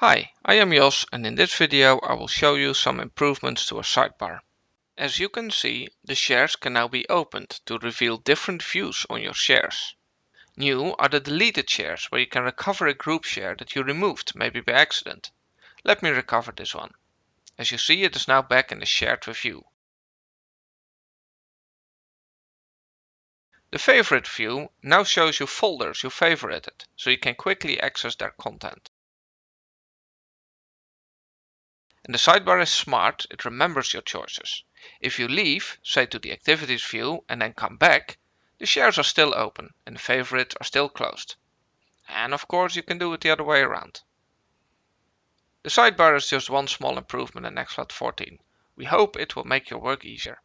Hi, I am Jos and in this video I will show you some improvements to a sidebar. As you can see, the shares can now be opened to reveal different views on your shares. New are the deleted shares where you can recover a group share that you removed, maybe by accident. Let me recover this one. As you see it is now back in the shared review. The favorite view now shows you folders you favorited, so you can quickly access their content. And the sidebar is smart, it remembers your choices. If you leave, say to the activities view, and then come back, the shares are still open and the favorites are still closed. And of course you can do it the other way around. The sidebar is just one small improvement in Nextcloud 14. We hope it will make your work easier.